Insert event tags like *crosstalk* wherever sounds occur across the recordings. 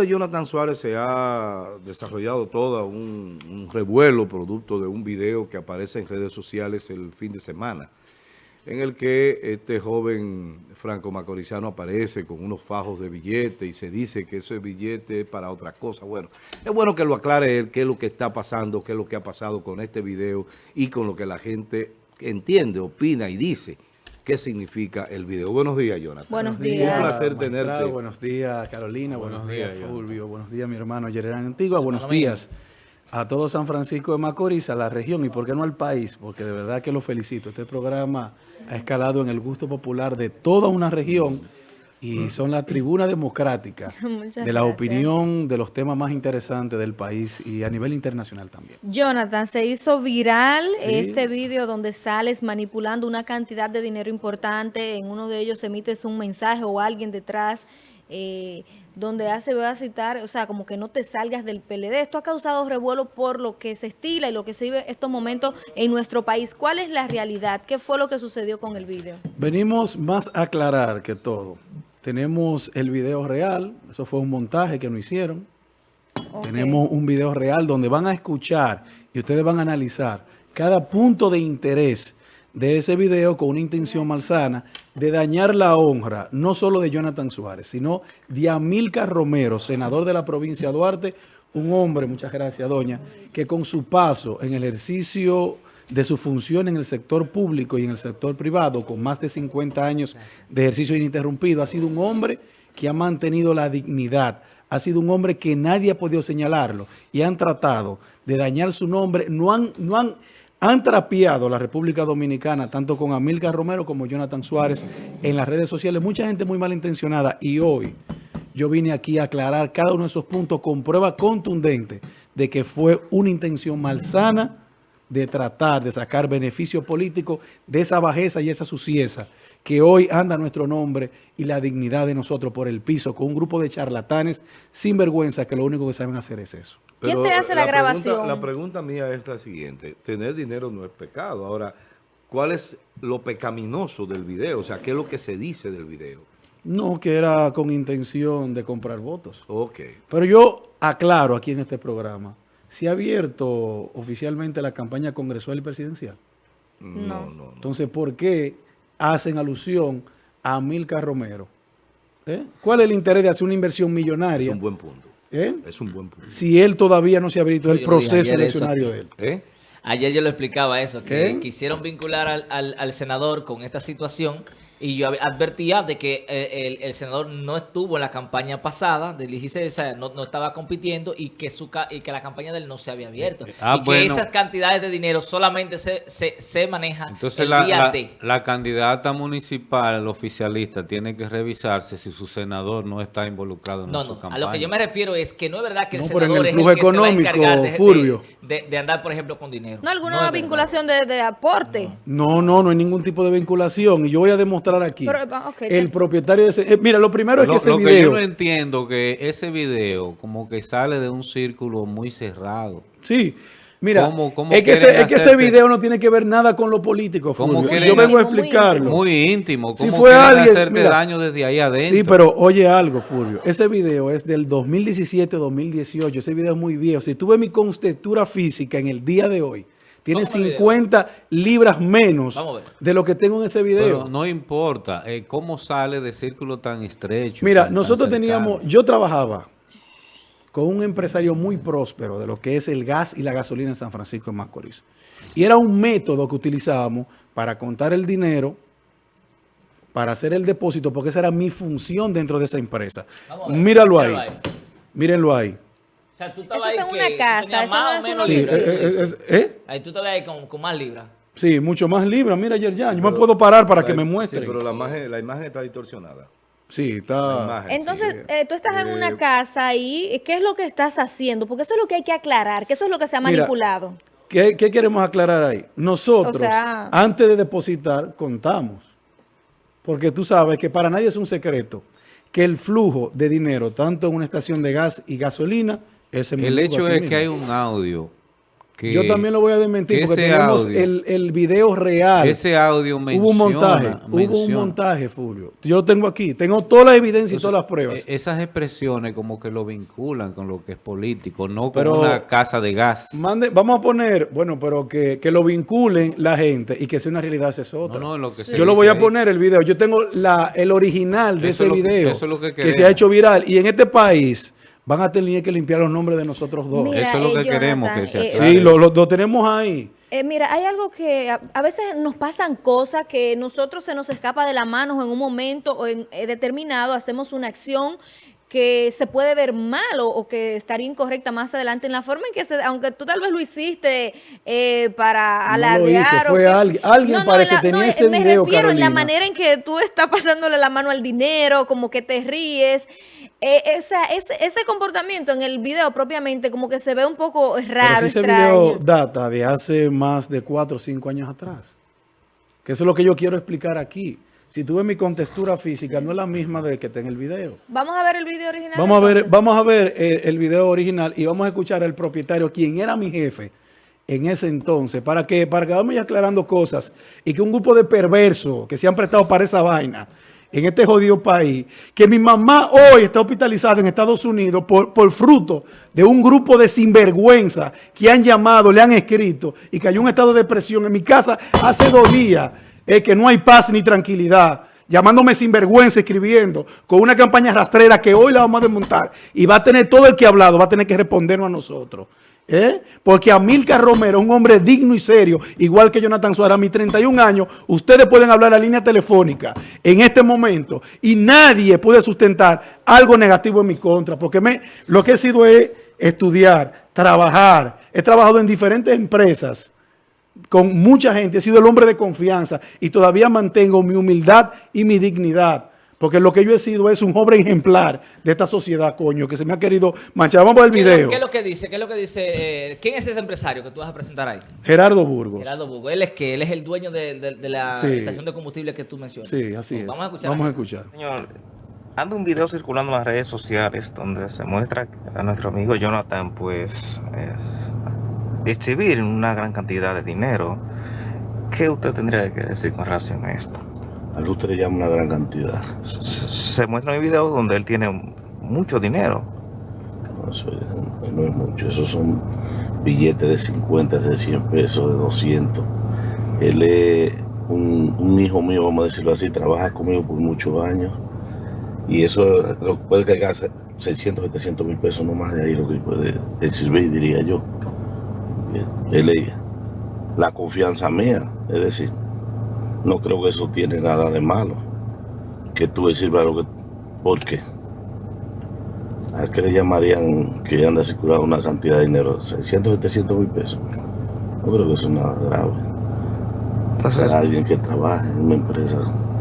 de Jonathan Suárez se ha desarrollado todo un, un, revuelo producto de un video que aparece en redes sociales el fin de semana, en el que este joven franco macorizano aparece con unos fajos de billete y se dice que ese billete es para otra cosa. Bueno, es bueno que lo aclare él, qué es lo que está pasando, qué es lo que ha pasado con este video y con lo que la gente entiende, opina y dice qué significa el video. Buenos días, Jonathan. Buenos días. Un placer tenerte. Buenos días, Carolina. Buenos, días, Fulvio. Buenos días, mi hermano Yerán Antigua. Buenos días a todo San Francisco de Macorís, a la región y por qué no al país, porque de verdad que lo felicito. Este programa ha escalado en el gusto popular de toda una región y son la tribuna democrática *laughs* de la opinión de los temas más interesantes del país y a nivel internacional también. Jonathan, se hizo viral este vídeo donde sales manipulando una cantidad de dinero importante, en uno de ellos emites un mensaje o alguien detrás eh, donde hace, voy a citar, o sea, como que no te salgas del PLD. Esto ha causado revuelo por lo que se estila y lo que se vive estos momentos en nuestro país. ¿Cuál es la realidad? ¿Qué fue lo que sucedió con el vídeo? Venimos más a aclarar que todo. Tenemos el video real, eso fue un montaje que nos hicieron. Tenemos un video real donde van a escuchar y ustedes van a analizar cada punto de interés de ese video con una intención malsana de dañar la honra, no solo de Jonathan Suárez, sino de Amilcar Romero, senador de la provincia de Duarte, un hombre, muchas gracias doña, que con su paso en el ejercicio de su función en el sector público y en el sector privado, con más de 50 años de ejercicio ininterrumpido, ha sido un hombre que ha mantenido la dignidad, ha sido un hombre que nadie ha podido señalarlo y han tratado de dañar su nombre, no han, no han, han trapeado la República Dominicana, tanto con Amilcar Romero como Jonathan Suárez en las redes sociales, mucha gente muy malintencionada y hoy yo vine aquí a aclarar cada uno de esos puntos con prueba contundente de que fue una intención malsana, de tratar de sacar beneficio político de esa bajeza y esa sucieza que hoy anda nuestro nombre y la dignidad de nosotros por el piso con un grupo de charlatanes sin vergüenza que lo único que saben hacer es eso. ¿Quién te hace la, grabación? la pregunta mía es la siguiente. Tener dinero no es pecado. Ahora, ¿cuál es lo pecaminoso del video? O sea, ¿qué es lo que se dice del video? No, que era con intención de comprar votos. Ok. Pero yo aclaro aquí en este programa ¿Se ha abierto oficialmente la campaña congresual y presidencial? No. no, Entonces, ¿por qué hacen alusión a Milka Romero? ¿Eh? ¿Cuál es el interés de hacer una inversión millonaria? Es un buen punto. ¿Eh? Es un buen punto. Si él todavía no se ha abierto el proceso eleccionario de él. ¿Eh? Ayer yo le explicaba eso, que quisieron vincular al, al senador con esta situación y yo advertía de que eh, el, senador no estuvo en la campaña pasada del 16, o sea, no, no estaba compitiendo y que su y que la campaña de él no se había abierto. Ah, y que esas cantidades de dinero solamente se, se, se manejan Entonces el la, día la, la candidata municipal, oficialista, tiene que revisarse si su senador no está involucrado en no, su no, campaña. A lo que yo me refiero es que no es verdad que el no, senador el es flujo el que económico, se va a encargar de, Furbio. De, de, de, andar, por ejemplo, con dinero. No, alguna vinculación de, de, aporte. No, no, no hay ningún tipo de vinculación. Y yo voy a demostrar aquí. Pero, Okay, el te... propietario de ese... Eh, mira, lo primero es lo, que ese lo video... que yo no entiendo que ese video como que sale de un círculo muy cerrado. Sí. Mira, ¿Cómo, cómo es, que ese, es que ese video no tiene que ver nada con lo político, Fulvio. Yo vengo a explicarlo. Muy íntimo. Si fue alguien, hacerte mira, daño desde ahí adentro. Sí, pero oye algo, Fulvio. Ese video es del 2017-2018. Ese video es muy viejo. Si tuve mi constitutura física en el día de hoy, tiene 50 libras menos de lo que tengo en ese video. Pero no importa. Eh, ¿Cómo sale de círculo tan estrecho? Mira, tan, nosotros tan teníamos... Yo trabajaba con un empresario muy próspero de lo que es el gas y la gasolina en San Francisco de Macorís. Y era un método que utilizábamos para contar el dinero, para hacer el depósito, porque esa era mi función dentro de esa empresa. Míralo ahí. ahí. Mírenlo ahí. O sea, tú estabas ahí en una casa, eso no menos sí, libras. Eh, eh, eh, Ahí tú estabas ahí con, con, más libras. Sí, mucho más libras. Mira, Yerjan, yo me puedo parar para la, que me muestre. Sí, pero la imagen, la imagen está distorsionada. Sí, está... Imagen, Entonces, sí. eh, tú estás en una casa y ¿qué es lo que estás haciendo? Porque eso es lo que hay que aclarar, que eso es lo que se ha manipulado. Mira, ¿qué, ¿qué, queremos aclarar ahí? Nosotros, o sea, antes de depositar, contamos. Porque tú sabes que para nadie es un secreto que el flujo de dinero, tanto en una estación de gas y gasolina, el hecho es mismo. que hay un audio yo también lo voy a desmentir porque tenemos el, el, video real. Ese audio menciona, Hubo un montaje, hubo un montaje, Fulvio. Yo lo tengo aquí, tengo toda la evidencia y todas las pruebas. E, esas expresiones como que lo vinculan con lo que es político, no con una casa de gas. Mande, vamos a poner, bueno, pero que, que, lo vinculen la gente y que sea una realidad es otra. No, lo que Yo lo voy a poner el video. Yo tengo la, el original de ese video que se ha hecho viral. Y en este país van a tener que limpiar los nombres de nosotros dos. Eso es lo que eh, queremos que se eh, Sí, lo, tenemos ahí. Eh, mira, hay algo que a, veces nos pasan cosas que nosotros se nos escapa de la mano en un momento o en, determinado, hacemos una acción que se puede ver mal o, que estaría incorrecta más adelante en la forma en que, se, aunque tú tal vez lo hiciste para alardear. No fue alguien, alguien parece tenía ese Me refiero en la manera en que tú estás pasándole la mano al dinero, como que te ríes. Eh, ese, ese, comportamiento en el video propiamente como que se ve un poco raro, Pero ese video data de hace más de cuatro o cinco años atrás. Que eso es lo que yo quiero explicar aquí. Si tú ves mi contextura física, no es la misma de que está en el video. Vamos a ver el video original. Vamos a ver, vamos a ver el, el, video original y vamos a escuchar al propietario, quien era mi jefe en ese entonces, para que, para que vamos aclarando cosas y que un grupo de perversos que se han prestado para esa vaina en este jodido país, que mi mamá hoy está hospitalizada en Estados Unidos por, por fruto de un grupo de sinvergüenza que han llamado, le han escrito y que hay un estado de depresión. En mi casa hace dos días es que no hay paz ni tranquilidad llamándome sinvergüenza, escribiendo, con una campaña rastrera que hoy la vamos a desmontar y va a tener todo el que ha hablado, va a tener que respondernos a nosotros. ¿Eh? Porque Amilcar Romero, un hombre digno y serio, igual que Jonathan Suárez, a mis 31 años, ustedes pueden hablar a la línea telefónica en este momento y nadie puede sustentar algo negativo en mi contra, porque lo que he sido es estudiar, trabajar, he trabajado en diferentes empresas con mucha gente, he sido el hombre de confianza y todavía mantengo mi humildad y mi dignidad. Porque lo que yo he sido es un joven ejemplar de esta sociedad, coño, que se me ha querido manchar. Vamos a ver el video. ¿Qué es lo que dice? ¿Qué es lo que dice? Eh, ¿Quién es ese empresario que tú vas a presentar ahí? Gerardo Burgos. Gerardo Burgos. ¿Él es que Él es el dueño de, la estación de combustible que tú mencionas. Sí, así es. Vamos a escuchar. Vamos a escuchar. Señor, anda un video circulando en las redes sociales donde se muestra a nuestro amigo Jonathan, pues, es, exhibir una gran cantidad de dinero. ¿Qué usted tendría que decir con relación a esto? A que usted le llama una gran cantidad. Se, muestra en el video donde él tiene mucho dinero. No, eso no es mucho, esos son billetes de 50, de 100 pesos, de 200. Él es un, hijo mío, vamos a decirlo así, trabaja conmigo por muchos años. Y eso puede cargar 600, 700 mil pesos, no más de ahí lo que puede servir, diría yo. Él es la confianza mía, es decir, no creo que eso tiene nada de malo. Que tú decir, lo que... ¿Por qué? ¿A qué le llamarían que anda circulando una cantidad de dinero? 600, 700 mil pesos. No creo que eso es nada grave. Entonces, alguien que trabaja en una empresa,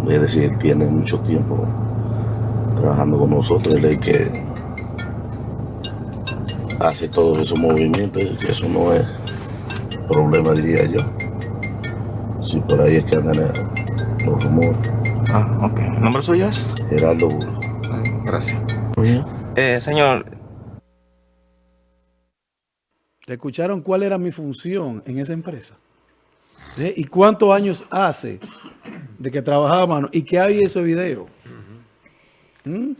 es decir, él tiene mucho tiempo trabajando con nosotros, él es que hace todos esos movimientos, y eso no es problema, diría yo. Sí, por ahí es que andan los rumores. Ah, ok. ¿El nombre suyo es? Gerardo Burro. gracias. Eh, señor. ¿Escucharon cuál era mi función en esa empresa? ¿Eh? ¿Y cuántos años hace de que trabajaba mano? ¿Y qué hay ese video? ¿Mm?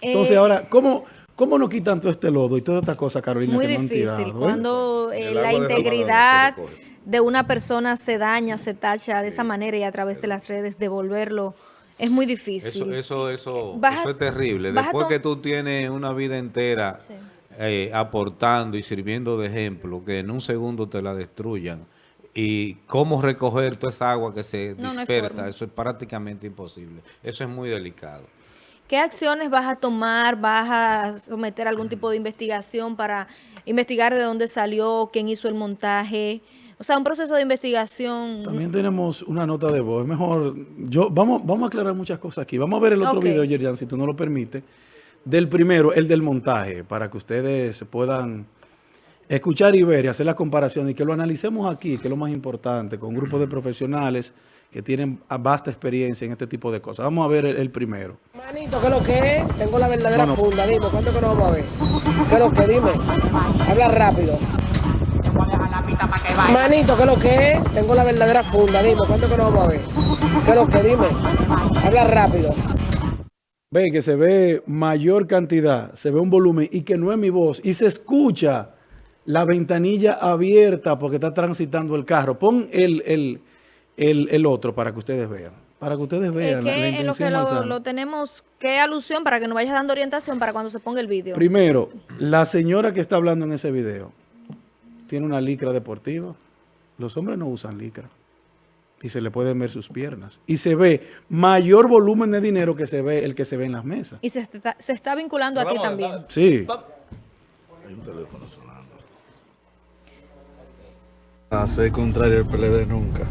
Entonces, eh, ahora, ¿cómo, ¿cómo nos quitan todo este lodo y toda esta cosa, Carolina? Muy difícil. Cuando la integridad de una persona se daña, se tacha de esa manera y a través de las redes devolverlo es muy difícil. Eso, eso, eso, es terrible. Después que tú tienes una vida entera eh, aportando y sirviendo de ejemplo, que en un segundo te la destruyan, y cómo recoger toda esa agua que se dispersa, eso es prácticamente imposible. Eso es muy delicado. ¿Qué acciones vas a tomar? ¿Vas a someter algún tipo de investigación para investigar de dónde salió, quién hizo el montaje? O sea, un proceso de investigación. También tenemos una nota de voz. Es mejor, yo, vamos, vamos a aclarar muchas cosas aquí. Vamos a ver el otro video, Yerian, si tú no lo permites. Del primero, el del montaje, para que ustedes se puedan escuchar y ver y hacer la comparación y que lo analicemos aquí, que es lo más importante, con grupos de profesionales que tienen vasta experiencia en este tipo de cosas. Vamos a ver el, primero. Manito, ¿qué es lo que es? Tengo la verdadera funda, dime, ¿cuánto que nos vamos a ver? ¿Qué es lo que? Dime, habla rápido. Manito, ¿qué es lo que es? Tengo la verdadera funda, dime, ¿cuánto que nos vamos a ver? ¿Qué es lo que? Dime, habla rápido. Ve que se ve mayor cantidad, se ve un volumen y que no es mi voz y se escucha la ventanilla abierta porque está transitando el carro. Pon el, el, el, el otro para que ustedes vean. Para que ustedes vean. la, en lo que lo, lo, tenemos, ¿qué alusión para que nos vayas dando orientación para cuando se ponga el vídeo? Primero, la señora que está hablando en ese video tiene una licra deportiva. Los hombres no usan licra. Y se le pueden ver sus piernas. Y se ve mayor volumen de dinero que se ve el que se ve en las mesas. Y se está, se está vinculando a ti también. Sí. Hay un teléfono sonando. Hacer contrario el PLD *laughs* nunca.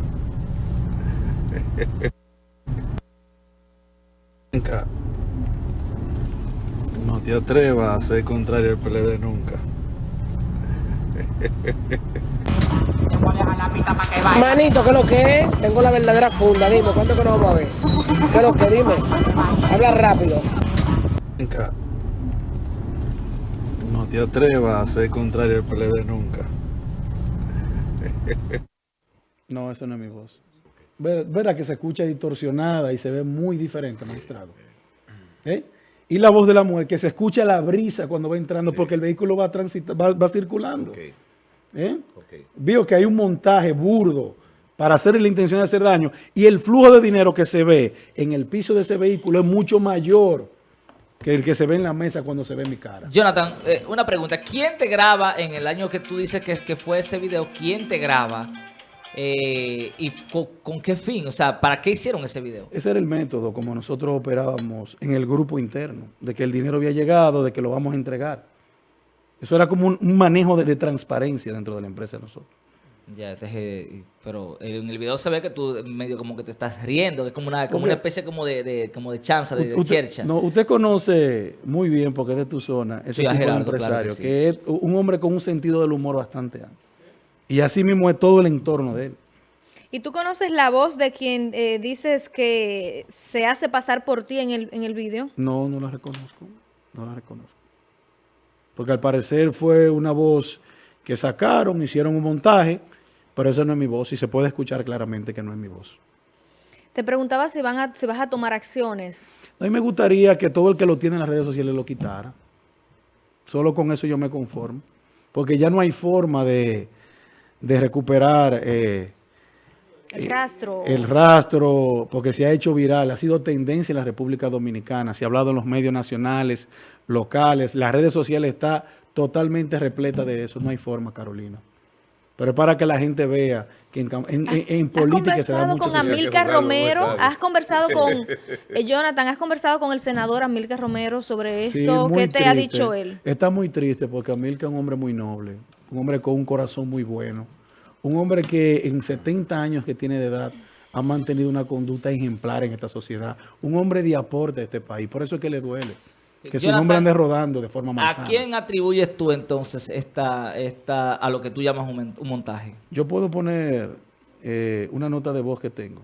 No te atrevas a hacer contrario el PLD nunca. Manito, ¿qué es lo que es? Tengo la verdadera funda, dime, ¿cuánto que nos vamos a ver? ¿Qué es lo que? Dime, habla rápido. No te atrevas a hacer contrario el PLD nunca. No, eso no es mi voz. Verá que se escucha distorsionada y se ve muy diferente, magistrado. ¿Eh? Y la voz de la mujer, que se escucha la brisa cuando va entrando, porque el vehículo va, va, va circulando. ¿Eh? Vio que hay un montaje burdo para hacer la intención de hacer daño y el flujo de dinero que se ve en el piso de ese vehículo es mucho mayor que el que se ve en la mesa cuando se ve mi cara. Jonathan, eh, una pregunta. ¿Quién te graba en el año que tú dices que, que fue ese video? ¿Quién te graba? Eh, ¿Y con, qué fin? O sea, ¿para qué hicieron ese video? Ese era el método como nosotros operábamos en el grupo interno, de que el dinero había llegado, de que lo vamos a entregar. Eso era como un, manejo de, transparencia dentro de la empresa de nosotros. Ya, pero en el video se ve que tú medio como que te estás riendo, que es como una, como una especie como de, de, como de chanza, de, chercha. No, usted conoce muy bien, porque es de tu zona, ese tipo de empresario, que, es un hombre con un sentido del humor bastante amplio. Y así mismo es todo el entorno de él. ¿Y tú conoces la voz de quien eh, dices que se hace pasar por ti en el, en el video? No, no la reconozco. No la reconozco. Porque al parecer fue una voz que sacaron, hicieron un montaje, pero esa no es mi voz y se puede escuchar claramente que no es mi voz. Te preguntaba si, van a, si vas a tomar acciones. A mí me gustaría que todo el que lo tiene en las redes sociales lo quitara. Solo con eso yo me conformo. Porque ya no hay forma de de recuperar eh, el rastro. El rastro, porque se ha hecho viral, ha sido tendencia en la República Dominicana, se ha hablado en los medios nacionales, locales, las redes sociales está totalmente repleta de eso, no hay forma, Carolina. Pero es para que la gente vea que en, política se da mucho... con Amilcar Romero? ¿Has conversado con... *laughs* Eh, Jonathan, ¿has conversado con el senador Amilcar Romero sobre esto? ¿Qué te ha dicho él? Está muy triste porque Amilcar es un hombre muy noble, un hombre con un corazón muy bueno, un hombre que en 70 años que tiene de edad ha mantenido una conducta ejemplar en esta sociedad, un hombre de aporte a este país, por eso es que le duele. Que su nombre ande rodando de forma más ¿A quién atribuyes tú entonces esta, esta, a lo que tú llamas un, montaje? Yo puedo poner eh, una nota de voz que tengo.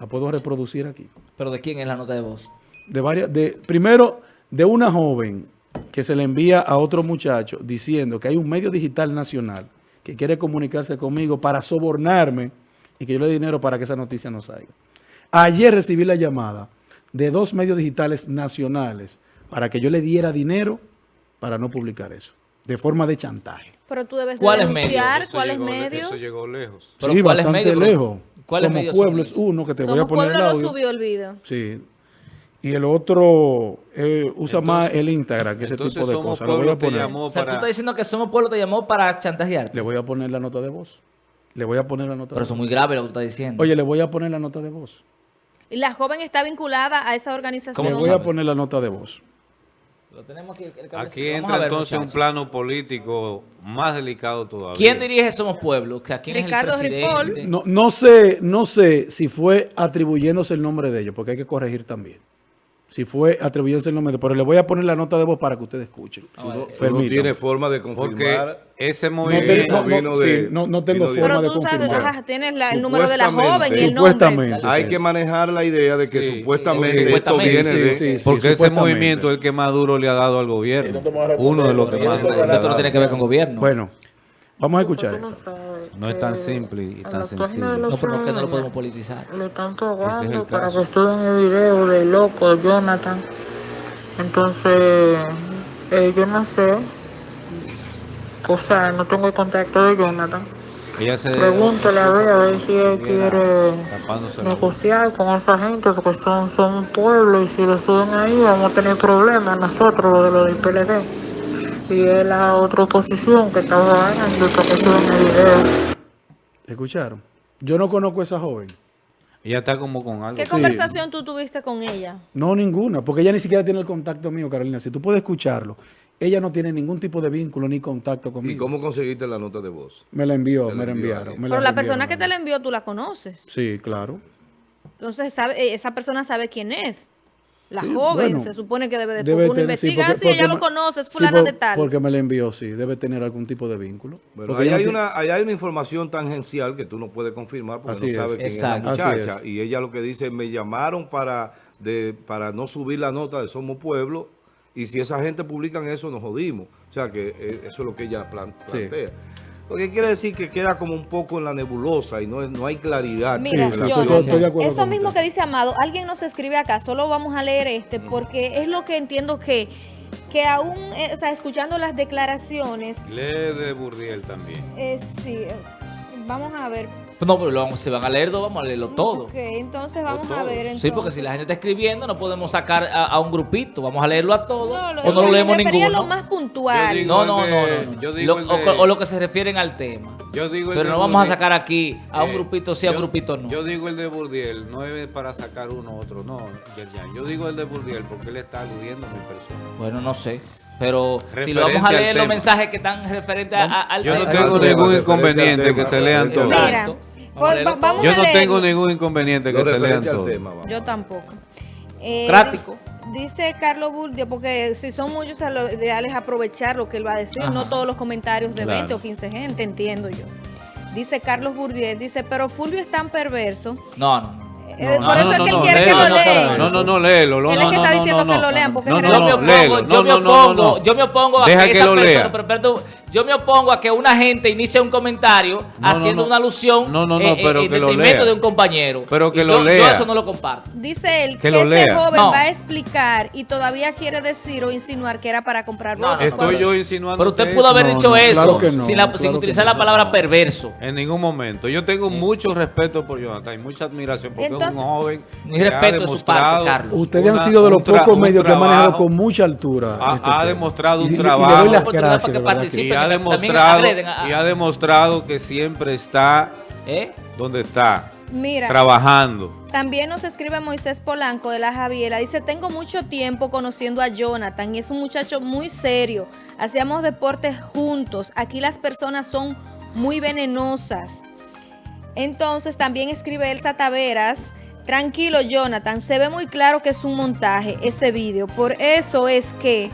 La puedo reproducir aquí. ¿Pero de quién es la nota de voz? De varias, de, primero, de una joven que se le envía a otro muchacho diciendo que hay un medio digital nacional que quiere comunicarse conmigo para sobornarme y que yo le dé dinero para que esa noticia no salga. Ayer recibí la llamada de dos medios digitales nacionales para que yo le diera dinero para no publicar eso, de forma de chantaje. Pero tú debes denunciar cuáles medios. Eso llegó lejos. sí, bastante lejos. Somos Pueblos uno, que te voy a poner el audio. no subió el video. Sí, y el otro eh, usa más el Instagram que ese tipo de cosas. Le voy a poner. O sea, tú estás diciendo que Somos Pueblo te llamó para chantajear. Le voy a poner la nota de voz. Le voy a poner la nota Pero eso es muy grave lo que tú estás diciendo. Oye, le voy a poner la nota de voz. ¿Y la joven está vinculada a esa organización? Le voy a poner la nota de voz. aquí, entra entonces un plano político más delicado todavía. ¿Quién dirige Somos Pueblo? ¿Quién Ricardo es el presidente? No, no, sé, no sé si fue atribuyéndose el nombre de ellos, porque hay que corregir también si fue atribuyéndose el nombre, pero le voy a poner la nota de voz para que ustedes escuchen. no, tiene forma de confirmar. ese movimiento no, de, no, tengo forma de confirmar. tienes el número de la joven y el nombre. Hay que manejar la idea de que supuestamente, esto viene de... porque ese movimiento es el que más duro le ha dado al gobierno. Uno de los que más... Esto no tiene que ver con gobierno. Bueno, Vamos a escuchar esto. No, es tan simple y tan sencillo. No, pero que no lo podemos politizar. Le están tocando para que suban el video de loco Jonathan. Entonces, eh, yo no sé. O sea, no tengo el contacto de Jonathan. Ella se Pregúntale a ver, a ver si él quiere negociar con esa gente, porque son, son un pueblo y si lo suben ahí vamos a tener problemas nosotros, lo de lo del PLD. Y es la otra oposición que estaba porque suben el video. ¿Escucharon? Yo no conozco a esa joven. Ella está como con algo. ¿Qué conversación tú tuviste con ella? No, ninguna, porque ella ni siquiera tiene el contacto mío, Carolina. Si tú puedes escucharlo, ella no tiene ningún tipo de vínculo ni contacto conmigo. ¿Y cómo conseguiste la nota de voz? Me la envió, me la enviaron. Pero la, persona que te la envió, tú la conoces. Sí, claro. Entonces, sabe, esa persona sabe quién es. La joven se supone que debe de debe uno investigar si ella lo conoce, es fulana de tal. Porque me la envió, sí, debe tener algún tipo de vínculo. Bueno, ahí hay, una, hay una información tangencial que tú no puedes confirmar porque no sabes quién es la muchacha. Y ella lo que dice, me llamaron para, de, para no subir la nota de Somos Pueblo y si esa gente publican eso nos jodimos. O sea que eh, eso es lo que ella plantea. Lo que quiere decir que queda como un poco en la nebulosa y no, no hay claridad. Mira, eso mismo que dice Amado, alguien nos escribe acá, solo vamos a leer este, porque es lo que entiendo que, que aún, eh, o sea, escuchando las declaraciones... Lee de Burdiel también. Eh, sí, eh, vamos a ver, no, pero se van a leer dos, vamos a leerlo todo. Ok, entonces vamos a ver. Sí, porque si la gente está escribiendo, no podemos sacar a, un grupito. Vamos a leerlo a todos. o no lo leemos ninguno. lo más puntual. No, no, no, no. o, lo que se refieren al tema. Yo digo pero no vamos a sacar aquí a un grupito sí, a un grupito no. Yo digo el de Burdiel, no es para sacar uno u otro, no. Yo digo el de Burdiel porque él está aludiendo a mi persona. Bueno, no sé. Pero si lo vamos a leer los mensajes que están referentes al Yo no tengo ningún inconveniente que se lean todos. Pues, yo no tengo ningún inconveniente que se lean todo. yo tampoco. Eh, Práctico. Dice Carlos Burdio, porque si son muchos, lo ideal es aprovechar lo que él va a decir, no todos los comentarios de 20 o 15 gente, entiendo yo. Dice Carlos Burdiel, dice, pero Fulvio es tan perverso. No, no, no. Eh, por eso es que él quiere que lo lean. No, no, no, léelo. No, él es que está diciendo que lo lean. Porque no, no, yo me opongo, yo me opongo, yo me opongo a que, esa persona, pero, yo me opongo a que una gente inicie un comentario haciendo una alusión no, no, eh, pero eh, de un compañero. Pero que lo lea. Yo eso no lo comparto. Dice él que, ese joven va a explicar y todavía quiere decir o insinuar que era para comprar votos. Estoy yo insinuando Pero usted pudo haber dicho eso sin, utilizar la palabra perverso. En ningún momento. Yo tengo mucho respeto por Jonathan y mucha admiración porque es un joven Mi respeto es su parte, Carlos. Ustedes han sido de los pocos medios que han manejado con mucha altura. Ha, este demostrado un trabajo. Y le doy las gracias ha demostrado, y ha demostrado que siempre está ¿Eh? donde está. Mira, trabajando. También nos escribe Moisés Polanco de la Javiera. Dice, tengo mucho tiempo conociendo a Jonathan y es un muchacho muy serio. Hacíamos deportes juntos. Aquí las personas son muy venenosas. Entonces también escribe Elsa Taveras. Tranquilo, Jonathan. Se ve muy claro que es un montaje ese vídeo. Por eso es que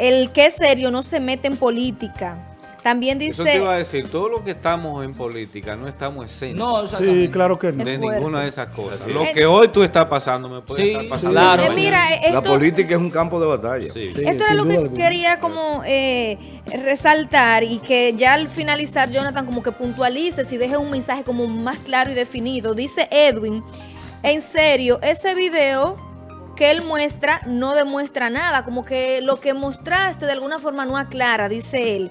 el que es serio no se mete en política. También dice... Eso te iba a decir, todo lo que estamos en política no estamos exentos. No, sí, claro que no. De ninguna de esas cosas. Lo que hoy tú estás pasando me puede estar pasando. Claro. Eh, mira, la política es un campo de batalla. esto es lo que quería como eh, resaltar y que ya al finalizar Jonathan como que puntualice y deje un mensaje como más claro y definido. Dice Edwin, en serio, ese video que él muestra no demuestra nada, como que lo que mostraste de alguna forma no aclara, dice él.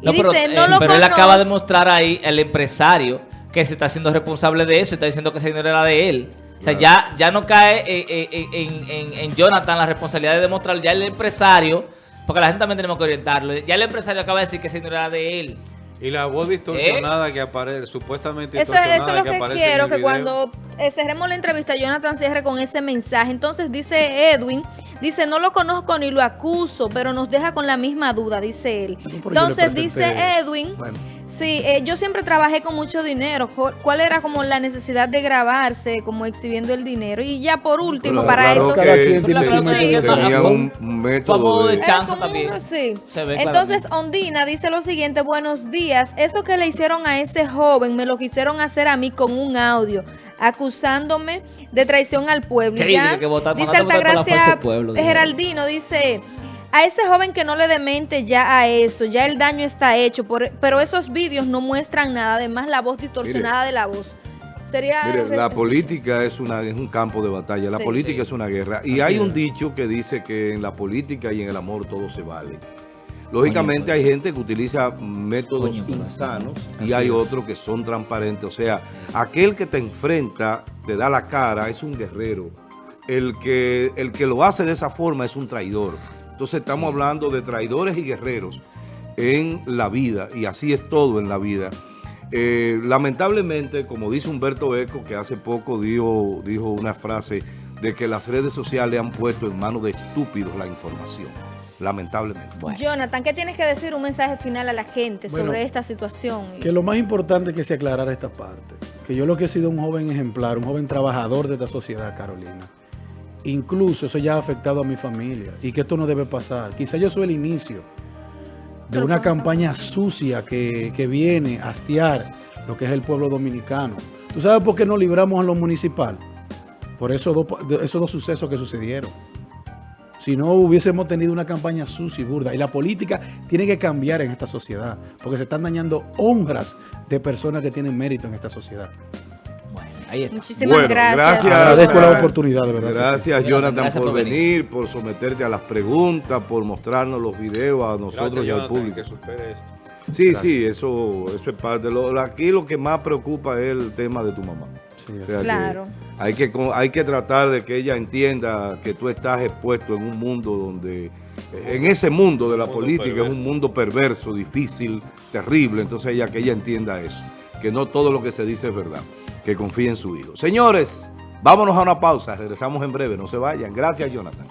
Y dice, pero, no eh, lo pero él acaba de mostrar ahí el empresario que se está haciendo responsable de eso, está diciendo que ese dinero era de él. O sea, ya, ya no cae eh, eh, en, en, Jonathan la responsabilidad de demostrar, ya el empresario, porque la gente también tenemos que orientarlo, ya el empresario acaba de decir que ese dinero era de él. Y la voz distorsionada que aparece, supuestamente eso, eso es lo que, quiero, que cuando eh, cerremos la entrevista, Jonathan cierre con ese mensaje. Entonces dice Edwin, dice, no lo conozco ni lo acuso, pero nos deja con la misma duda, dice él. Entonces dice Edwin... Sí, eh, yo siempre trabajé con mucho dinero. ¿Cuál era como la necesidad de grabarse, como exhibiendo el dinero? Y ya por último, para esto... tenía un método de, chance también. Entonces, Ondina dice lo siguiente, buenos días. Eso que le hicieron a ese joven, me lo quisieron hacer a mí con un audio, acusándome de traición al pueblo. Ya, dice Altagracia Geraldino, dice... a ese joven que no le demente ya a eso, ya el daño está hecho, pero esos vídeos no muestran nada, además la voz distorsionada de la voz. Sería Mire, la política es, una, es un campo de batalla, la política es una guerra. Y hay un dicho que dice que en la política y en el amor todo se vale. Lógicamente hay gente que utiliza métodos insanos y hay otros que son transparentes. O sea, aquel que te enfrenta, te da la cara, es un guerrero. El que, el que lo hace de esa forma es un traidor. Entonces estamos hablando de traidores y guerreros en la vida y así es todo en la vida. Eh, lamentablemente, como dice Humberto Eco, que hace poco dijo, dijo una frase de que las redes sociales han puesto en manos de estúpidos la información lamentablemente. Jonathan, ¿qué tienes que decir un mensaje final a la gente sobre esta situación? Que lo más importante es que se aclarara esta parte. Que yo lo que he sido un joven ejemplar, un joven trabajador de esta sociedad, Carolina. Incluso eso ya ha afectado a mi familia y que esto no debe pasar. Quizá yo soy el inicio de una campaña sucia que, que viene a hastiar lo que es el pueblo dominicano. ¿Tú sabes por qué no libramos a lo municipal? Por esos esos dos sucesos que sucedieron si no hubiésemos tenido una campaña sucia y burda. Y la política tiene que cambiar en esta sociedad, porque se están dañando honras de personas que tienen mérito en esta sociedad. Bueno, ahí está. Muchísimas gracias. gracias. Agradezco la oportunidad, de verdad. Gracias, Jonathan, por, venir, por someterte a las preguntas, por mostrarnos los videos a nosotros y al público. Sí, sí, eso, eso es parte. Lo, aquí lo que más preocupa es el tema de tu mamá claro. hay que, hay que tratar de que ella entienda que tú estás expuesto en un mundo donde, en ese mundo de la política, es un mundo perverso, difícil, terrible. Entonces ella que ella entienda eso, que no todo lo que se dice es verdad, que confíe en su hijo. Señores, vámonos a una pausa, regresamos en breve, no se vayan. Gracias, Jonathan.